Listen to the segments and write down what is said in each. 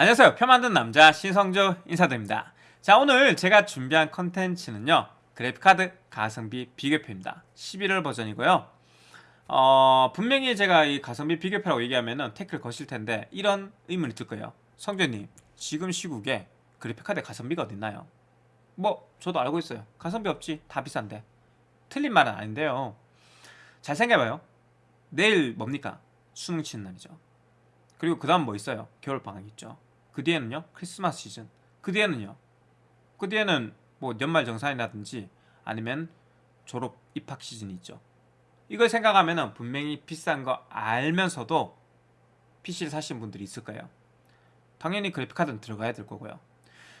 안녕하세요. 표 만든 남자 신성조 인사드립니다. 자 오늘 제가 준비한 컨텐츠는요. 그래픽카드 가성비 비교표입니다. 11월 버전이고요. 어, 분명히 제가 이 가성비 비교표라고 얘기하면은 태클 거실 텐데 이런 의문이 들 거예요. 성조님 지금 시국에 그래픽카드 가성비가 어딨나요? 뭐 저도 알고 있어요. 가성비 없지. 다 비싼데. 틀린 말은 아닌데요. 잘 생각해봐요. 내일 뭡니까? 수능 치는 날이죠. 그리고 그 다음 뭐 있어요? 겨울방학 있죠 그 뒤에는요 크리스마스 시즌. 그 뒤에는요. 그 뒤에는 뭐 연말 정산이라든지 아니면 졸업 입학 시즌이 있죠. 이걸 생각하면 분명히 비싼 거 알면서도 PC를 사신 분들이 있을 거예요. 당연히 그래픽카드는 들어가야 될 거고요.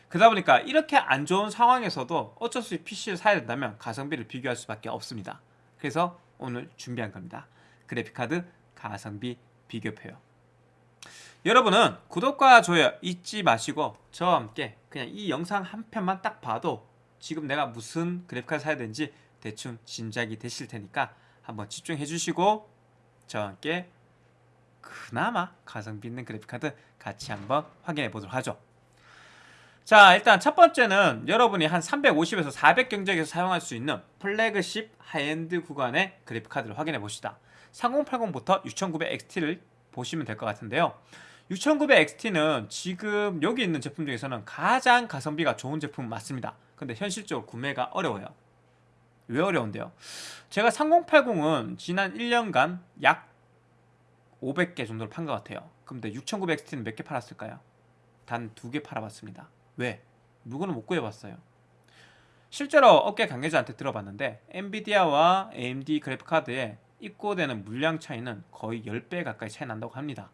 그러다 보니까 이렇게 안 좋은 상황에서도 어쩔 수 없이 PC를 사야 된다면 가성비를 비교할 수밖에 없습니다. 그래서 오늘 준비한 겁니다. 그래픽카드 가성비 비교표요 여러분은 구독과 좋아요 잊지 마시고 저와 함께 그냥 이 영상 한 편만 딱 봐도 지금 내가 무슨 그래픽카드 사야 되는지 대충 짐작이 되실 테니까 한번 집중해 주시고 저와 함께 그나마 가성비 있는 그래픽카드 같이 한번 확인해 보도록 하죠. 자 일단 첫 번째는 여러분이 한 350에서 400 견적에서 사용할 수 있는 flagship high-end 구간의 그래픽카드를 확인해 봅시다. 3080부터 6900XT를 보시면 될 것 같은데요 6900XT는 지금 여기 있는 제품 중에서는 가장 가성비가 좋은 제품 맞습니다 근데 현실적으로 구매가 어려워요 왜 어려운데요? 제가 3080은 지난 1년간 약 500개 정도를 판 것 같아요 근데 6900XT는 몇 개 팔았을까요? 단 두 개 팔아봤습니다 왜? 물건을 못 구해봤어요 실제로 업계 관계자한테 들어봤는데 엔비디아와 AMD 그래픽카드에 입고되는 물량 차이는 거의 10배 가까이 차이 난다고 합니다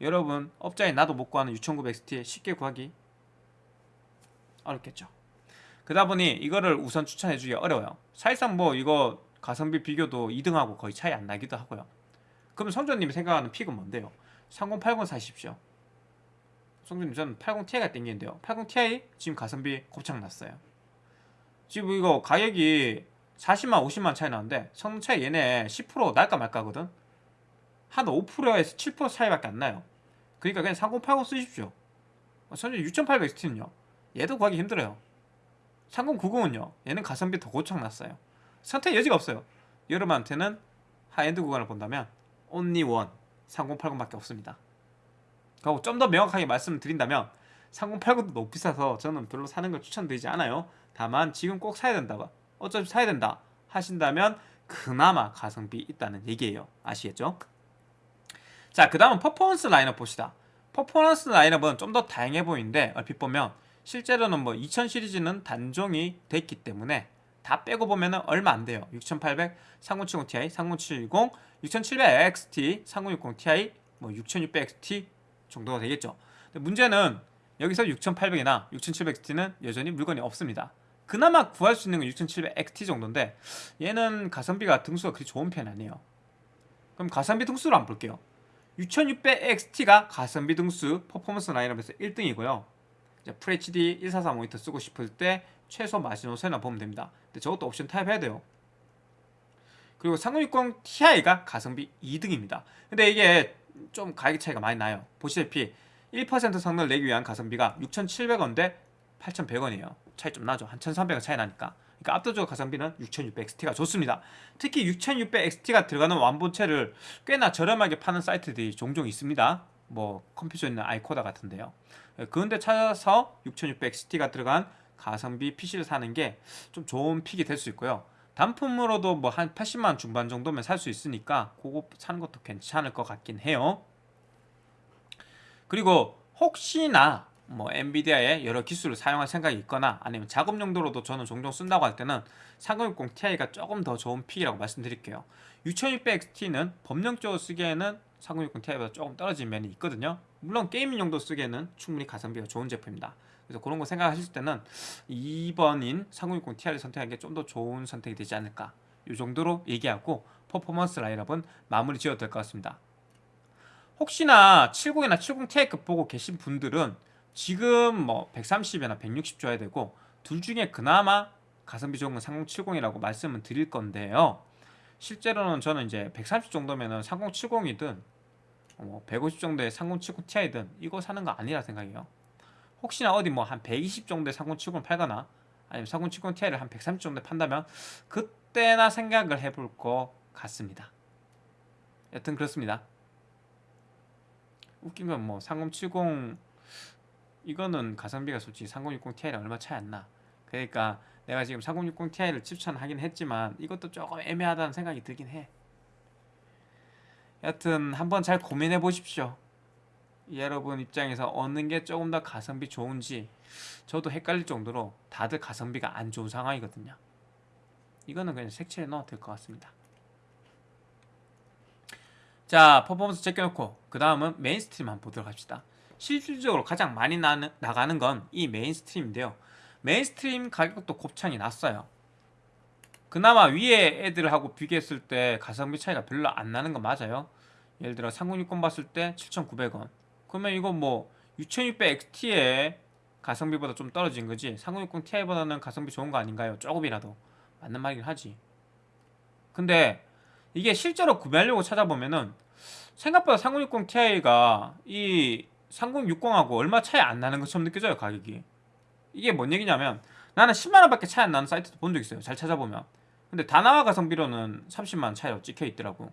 여러분 업자에 나도 못 구하는 6900XT 쉽게 구하기 어렵겠죠. 그러다 보니 이거를 우선 추천해주기 어려워요. 사실상 뭐 이거 가성비 비교도 2등하고 거의 차이 안 나기도 하고요. 그러면 성조님이 생각하는 픽은 뭔데요? 3080 사십시오. 성조님 저는 80ti가 땡기는데요. 80ti 지금 가성비 곱창 났어요. 지금 이거 가격이 40만 50만 차이 나는데 성능 차이 얘네 10% 날까 말까거든? 한 5%에서 7% 차이밖에 안 나요 그러니까 그냥 3080 쓰십시오. 선생 6800XT는요. 얘도 구하기 힘들어요. 3090은요. 얘는 가성비 더 고장났어요. 선택 여지가 없어요. 여러분한테는 하이엔드 구간을 본다면 only one 3080밖에 없습니다. 그리고 좀 더 명확하게 말씀을 드린다면 3080도 너무 비싸서 저는 별로 사는 걸 추천드리지 않아요. 다만 지금 꼭 사야 된다고 어차피 사야 된다 하신다면 그나마 가성비 있다는 얘기예요. 아시겠죠? 자, 그 다음은 퍼포먼스 라인업 봅시다. 퍼포먼스 라인업은 좀 더 다양해 보이는데 얼핏 보면 실제로는 뭐 2000 시리즈는 단종이 됐기 때문에 다 빼고 보면 얼마 안 돼요. 6800, 3070 Ti, 3070, 6700XT, 3060 Ti, 뭐 6600XT 정도가 되겠죠. 근데 문제는 여기서 6800이나 6700XT는 여전히 물건이 없습니다. 그나마 구할 수 있는 건 6700XT 정도인데 얘는 가성비가 등수가 그리 좋은 편이 아니에요. 그럼 가성비 등수를 한번 볼게요. 6600XT가 가성비 등수 퍼포먼스 라인업에서 1등이고요. 이제 FHD 144 모니터 쓰고 싶을 때 최소 마지노선이나 보면 됩니다. 근데 저것도 옵션 타입해야 돼요. 그리고 3060 Ti가 가성비 2등입니다. 근데 이게 좀 가격 차이가 많이 나요. 보시다시피 1% 성능을 내기 위한 가성비가 6,700원 대 8,100원이에요. 차이 좀 나죠. 한 1,300원 차이 나니까 그러니까 압도적 가성비는 6600XT가 좋습니다. 특히 6600XT가 들어가는 완본체를 꽤나 저렴하게 파는 사이트들이 종종 있습니다. 뭐 컴퓨터에 있는 아이코다 같은데요. 그런데 찾아서 6600XT가 들어간 가성비 PC를 사는 게 좀 좋은 픽이 될 수 있고요. 단품으로도 뭐 한 80만 중반 정도면 살 수 있으니까 그거 사는 것도 괜찮을 것 같긴 해요. 그리고 혹시나 뭐 엔비디아의 여러 기술을 사용할 생각이 있거나 아니면 작업 용도로도 저는 종종 쓴다고 할 때는 3060 Ti가 조금 더 좋은 pick이라고 말씀드릴게요. 6600XT는 범용적으로 쓰기에는 3060 Ti보다 조금 떨어진 면이 있거든요. 물론 gaming 용도 쓰기에는 충분히 가성비가 좋은 제품입니다. 그래서 그런 거 생각하실 때는 2번인 3060 Ti를 선택하는 게 좀 더 좋은 선택이 되지 않을까? 이 정도로 얘기하고 퍼포먼스 라인업은 마무리 지어도 될 것 같습니다. 혹시나 70이나 70 Ti급 보고 계신 분들은 지금 뭐 130이나 160 줘야 되고 둘 중에 그나마 가성비 좋은 건 3070이라고 말씀을 드릴 건데요 실제로는 저는 이제 130 정도면은 3070이든 뭐 150 정도의 3070 Ti든 이거 사는 거 아니라 생각해요. 혹시나 어디 뭐 한 120 정도의 3070을 팔거나 아니면 3070 Ti를 한 130 정도에 판다면 그때나 생각을 해볼 것 같습니다. 여튼 그렇습니다. 웃긴 건뭐3070 이거는 가성비가 솔직히 3060 Ti랑 얼마 차이 안 나. 그러니까 내가 지금 3060 Ti를 추천하긴 했지만 이것도 조금 애매하다는 생각이 들긴 해. 여튼 한번 잘 고민해 보십시오. 여러분 입장에서 어느 게 조금 더 가성비 좋은지 저도 헷갈릴 정도로 다들 가성비가 안 좋은 상황이거든요. 이거는 그냥 색칠해 넣어도 될 것 같습니다. 자, 퍼포먼스 제껴놓고 그 다음은 mainstream 한번 보도록 합시다. 실질적으로 가장 많이 나는, 나가는 건 이 mainstream인데요. mainstream 가격도 곱창이 났어요. 그나마 위에 애들하고 비교했을 때 가성비 차이가 별로 안 나는 건 맞아요. 예를 들어 3060 봤을 때 7,900원. 그러면 이거 뭐 6600XT의 가성비보다 좀 떨어진 거지 3060 Ti보다는 가성비 좋은 거 아닌가요? 조금이라도 맞는 말이긴 하지. 근데 이게 실제로 구매하려고 찾아보면은 생각보다 3060 Ti가 이 3060하고 얼마 차이 안 나는 것처럼 느껴져요 가격이. 이게 뭔 얘기냐면 나는 10만원밖에 차이 안 나는 사이트도 본 적 있어요 잘 찾아보면. 근데 다나와 가성비로는 30만원 차이로 찍혀 있더라고.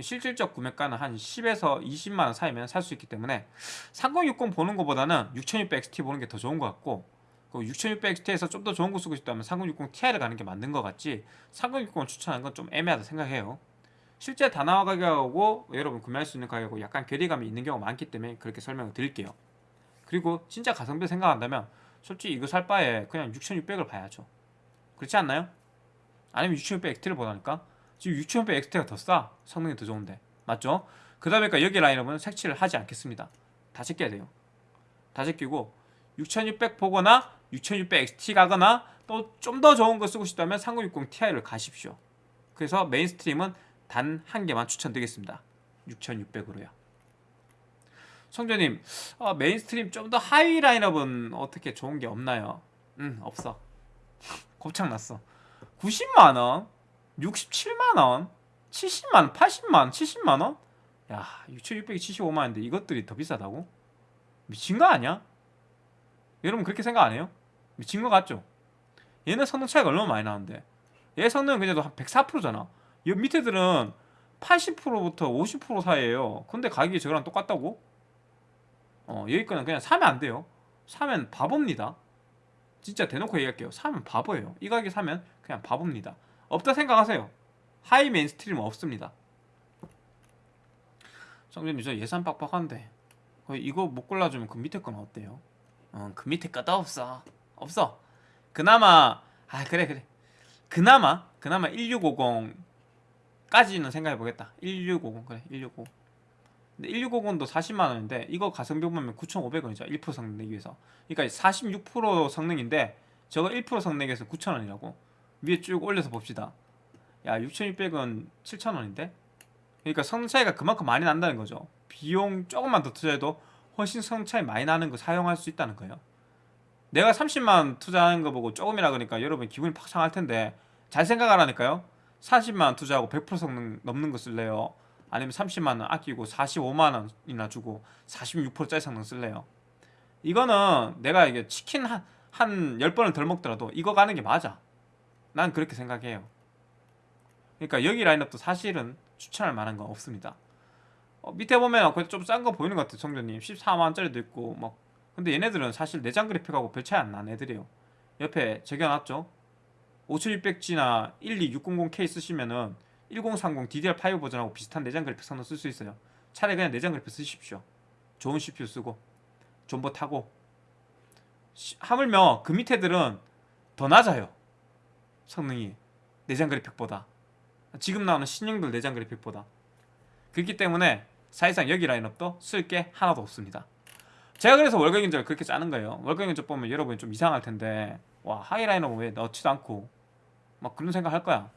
실질적 구매가는 한 10에서 20만원 사이면 살 수 있기 때문에 3060 보는 것보다는 6600XT 보는 게 더 좋은 것 같고 6600XT에서 좀 더 좋은 거 쓰고 싶다면 3060 Ti를 가는 게 맞는 것 같지 3060을 추천하는 건 좀 애매하다 생각해요 실제 다나와 가격하고 여러분 구매할 수 있는 가격하고 약간 괴리감이 있는 경우가 많기 때문에 그렇게 설명을 드릴게요. 그리고 진짜 가성비 생각한다면 솔직히 이거 살 바에 그냥 6600을 봐야죠. 그렇지 않나요? 아니면 6600 XT를 보라니까? 지금 6600 XT가 더 싸. 성능이 더 좋은데. 맞죠? 그러다 보니까 여기 라인업은 색칠을 하지 않겠습니다. 다 제껴야 돼요. 다 제끼고 6600 보거나 6600 XT 가거나 또 좀 더 좋은 거 쓰고 싶다면 3060 Ti를 가십시오. 그래서 mainstream은 단 한 개만 추천드리겠습니다. 6600으로요. 성조님 어, mainstream 좀 더 하위 라인업은 어떻게 좋은 게 없나요? 응 없어. 곱창 났어. 90만원? 67만원? 70만원? 80만원? 70만원? 야 6675만원인데 이것들이 더 비싸다고? 미친 거 아니야? 여러분 그렇게 생각 안 해요? 미친 거 같죠? 얘는 성능 차이가 얼마나 많이 나는데? 얘 성능은 그냥 한 104%잖아 이 밑에들은 80%부터 50% 사이에요 근데 가격이 저거랑 똑같다고? 어, 여기 거는 그냥 사면 안 돼요. 사면 바보입니다. 진짜 대놓고 얘기할게요. 사면 바보예요. 이 가격에 사면 그냥 바보입니다. 없다 생각하세요. high mainstream은 없습니다. 성조님 저 예산 빡빡한데 이거 못 골라주면 그 밑에 건 어때요? 어, 그 밑에 거도 없어. 없어. 그나마 아 그래 그래. 그나마 그나마 1650 까지는 생각해 보겠다. 1650 그래 1650. 근데 1650도 40만원인데 이거 가성비 보면 9,500원이죠. 1% 성능 내기 위해서. 그러니까 46% 성능인데 저거 1% 성능 내기 위해서 9,000원이라고. 위에 쭉 올려서 봅시다. 야 6,600원 7,000원인데? 그러니까 성능 차이가 그만큼 많이 난다는 거죠. 비용 조금만 더 투자해도 훨씬 성능 차이 많이 나는 거 사용할 수 있다는 거예요. 내가 30만 투자하는 거 보고 조금이라 그러니까 여러분 기분이 팍 상할 텐데 잘 생각하라니까요 40만 투자하고 100% 성능 넘는 거 쓸래요? 아니면 30만원 아끼고 45만원이나 주고 46%짜리 성능 쓸래요? 이거는 내가 이게 치킨 한, 한 10번을 덜 먹더라도 이거 가는 게 맞아. 난 그렇게 생각해요. 그러니까 여기 라인업도 사실은 추천할 만한 건 없습니다. 어, 밑에 보면 그래도 좀 싼 거 보이는 것 같아요 성조님. 14만원짜리도 있고 막. 근데 얘네들은 사실 내장 그래픽하고 별 차이 안 나는 애들이에요. 옆에 적여놨죠 5600G나 12600K 쓰시면은 1030 DDR5 버전하고 비슷한 내장 그래픽 성능 쓸 수 있어요. 차라리 그냥 내장 그래픽 쓰십시오. 좋은 CPU 쓰고 존버 타고. 시, 하물며 그 밑에들은 더 낮아요. 성능이. 내장 그래픽보다. 지금 나오는 신형들 내장 그래픽보다. 그렇기 때문에 사실상 여기 라인업도 쓸 게 하나도 없습니다. 제가 그래서 월간 견적을 그렇게 짜는 거예요. 월간 견적 보면 여러분이 좀 이상할 텐데 와 high 라인업 왜 넣지도 않고 막 그런 생각 할 거야.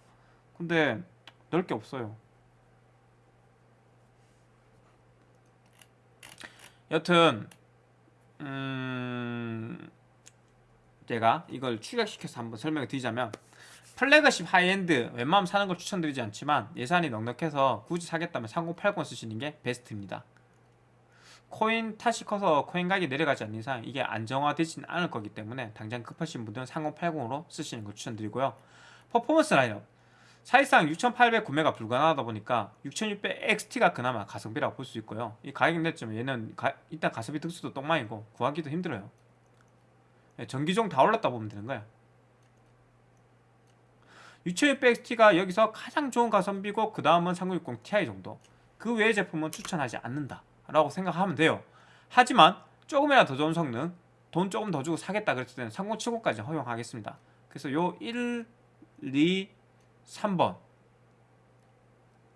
근데 넣을 게 없어요. 여튼 음 제가 이걸 축약시켜서 한번 설명을 드리자면 flagship high-end 웬만하면 사는 걸 추천드리지 않지만 예산이 넉넉해서 굳이 사겠다면 3080 쓰시는 게 베스트입니다 코인 탓이 커서 코인 가격이 내려가지 않는 이상 이게 안정화되지는 않을 거기 때문에 당장 급하신 분들은 3080으로 쓰시는 걸 추천드리고요. 퍼포먼스 라인업 사실상 6,800 구매가 불가능하다 보니까 6,600 XT가 그나마 가성비라고 볼 수 있고요. 이 가격 냈지만 얘는 가- 일단 가성비 득수도 똥망이고 구하기도 힘들어요. 예, 전기종 다 올랐다 보면 되는 거야. 6600XT가 여기서 가장 좋은 가성비고 그 다음은 3060 Ti 정도 그 외의 제품은 추천하지 않는다 라고 생각하면 돼요 하지만 조금이라도 더 좋은 성능 돈 조금 더 주고 사겠다 그랬을 때는 3070까지 허용하겠습니다 그래서 요 1, 2, 3번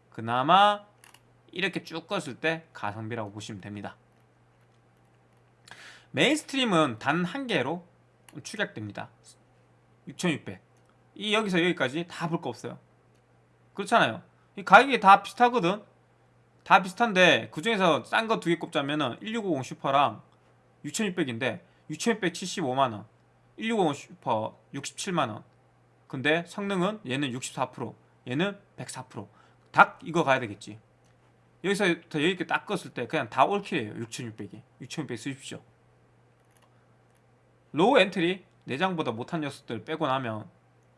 그나마 이렇게 쭉 껐을 때 가성비라고 보시면 됩니다 mainstream은 단 한 개로 축약됩니다 6600 이 여기서 여기까지 다 볼 거 없어요. 그렇잖아요. 이 가격이 다 비슷하거든. 다 비슷한데 그 중에서 싼 거 두 개 꼽자면은 1650 슈퍼랑 6600인데 6600 75만 원, 1650 슈퍼 67만 원. 근데 성능은 얘는 64%, 얘는 104%. 딱 이거 가야 되겠지. 여기서 더 여기 있게 딱 껐을 때 그냥 다 all kill이에요. 6600이. 6600 쓰십시오. low entry 내장보다 못한 녀석들 빼고 나면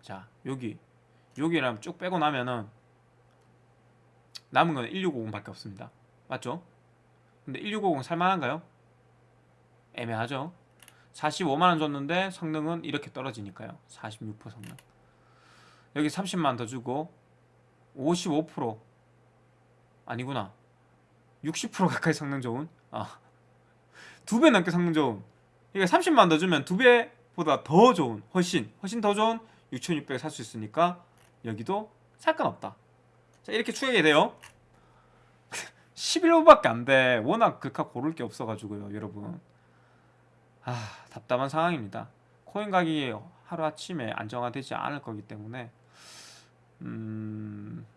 자 여기 여기랑 쭉 빼고 나면은 남은 건 1650밖에 없습니다. 맞죠? 근데 1650 살만한가요? 애매하죠. 45만원 줬는데 성능은 이렇게 떨어지니까요. 46% 성능. 여기 30만 더 주고 55% 아니구나. 60% 가까이 성능 좋은? 아, 두 배 넘게 성능 좋은. 이게 30만 더 주면 두 배보다 더 좋은 훨씬 훨씬 더 좋은 6600에 살수 있으니까 여기도 살건 없다 자 이렇게 추격이 돼요. 11호밖에 안돼. 워낙 극하 고를 게 없어가지고요 여러분. 아 답답한 상황입니다. 코인 가격이 하루아침에 안정화되지 않을 거기 때문에 음...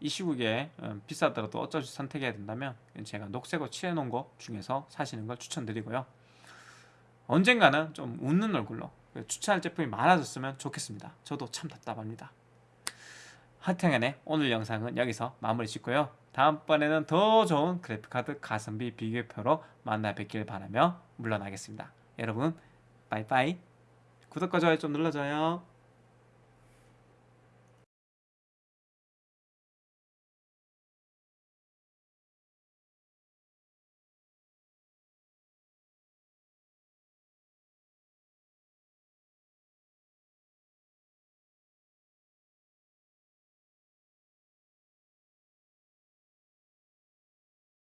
이 시국에 음, 비싸더라도 어쩔 수 선택해야 된다면 제가 녹색으로 칠해놓은 거 중에서 사시는 걸 추천드리고요. 언젠가는 좀 웃는 얼굴로 추천할 제품이 많아졌으면 좋겠습니다. 저도 참 답답합니다. 하여튼간에 오늘 영상은 여기서 마무리 짓고요. 다음번에는 더 좋은 그래픽카드 가성비 비교표로 만나 뵙길 바라며 물러나겠습니다. 여러분 빠이빠이 구독과 좋아요 좀 눌러줘요.